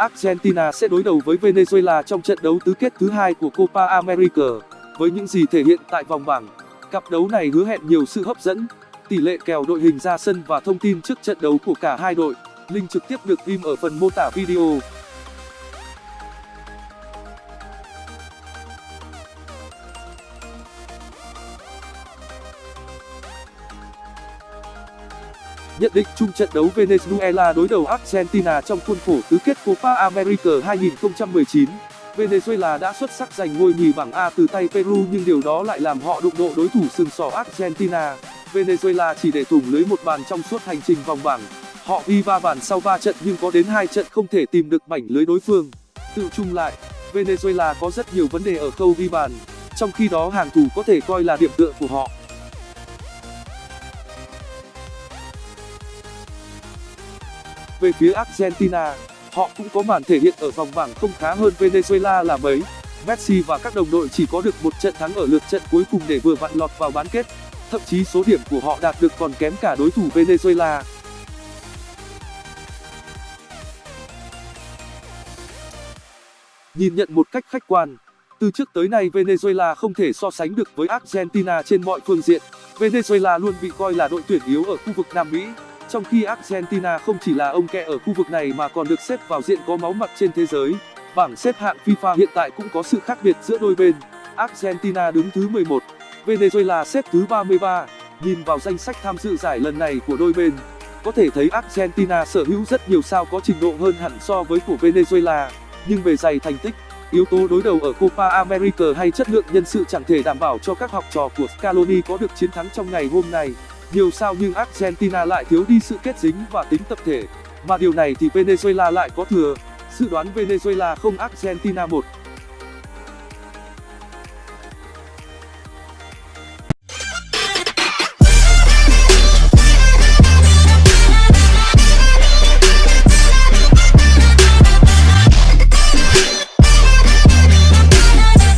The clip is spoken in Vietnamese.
Argentina sẽ đối đầu với Venezuela trong trận đấu tứ kết thứ hai của Copa America. Với những gì thể hiện tại vòng bảng, cặp đấu này hứa hẹn nhiều sự hấp dẫn. Tỷ lệ kèo đội hình ra sân và thông tin trước trận đấu của cả hai đội, link trực tiếp được ghim ở phần mô tả video. Nhận định chung trận đấu Venezuela đối đầu Argentina trong khuôn khổ tứ kết Copa America 2019. Venezuela đã xuất sắc giành ngôi nhì bảng A từ tay Peru nhưng điều đó lại làm họ đụng độ đối thủ sừng sỏ Argentina. Venezuela chỉ để thủng lưới một bàn trong suốt hành trình vòng bảng. Họ ghi 3 bàn sau 3 trận nhưng có đến hai trận không thể tìm được mảnh lưới đối phương. Tự chung lại, Venezuela có rất nhiều vấn đề ở khâu ghi bàn, trong khi đó hàng thủ có thể coi là điểm tựa của họ. Về phía Argentina, họ cũng có màn thể hiện ở vòng bảng không khá hơn Venezuela là mấy. Messi và các đồng đội chỉ có được một trận thắng ở lượt trận cuối cùng để vừa vặn lọt vào bán kết. Thậm chí số điểm của họ đạt được còn kém cả đối thủ Venezuela. Nhìn nhận một cách khách quan, từ trước tới nay Venezuela không thể so sánh được với Argentina trên mọi phương diện. Venezuela luôn bị coi là đội tuyển yếu ở khu vực Nam Mỹ, trong khi Argentina không chỉ là ông kẹ ở khu vực này mà còn được xếp vào diện có máu mặt trên thế giới. Bảng xếp hạng FIFA hiện tại cũng có sự khác biệt giữa đôi bên. Argentina đứng thứ 11, Venezuela xếp thứ 33. Nhìn vào danh sách tham dự giải lần này của đôi bên, có thể thấy Argentina sở hữu rất nhiều sao có trình độ hơn hẳn so với của Venezuela, nhưng về giày thành tích, yếu tố đối đầu ở Copa America hay chất lượng nhân sự chẳng thể đảm bảo cho các học trò của Scaloni có được chiến thắng trong ngày hôm nay. Nhiều sao nhưng Argentina lại thiếu đi sự kết dính và tính tập thể, mà điều này thì Venezuela lại có thừa. Dự đoán Venezuela không Argentina 1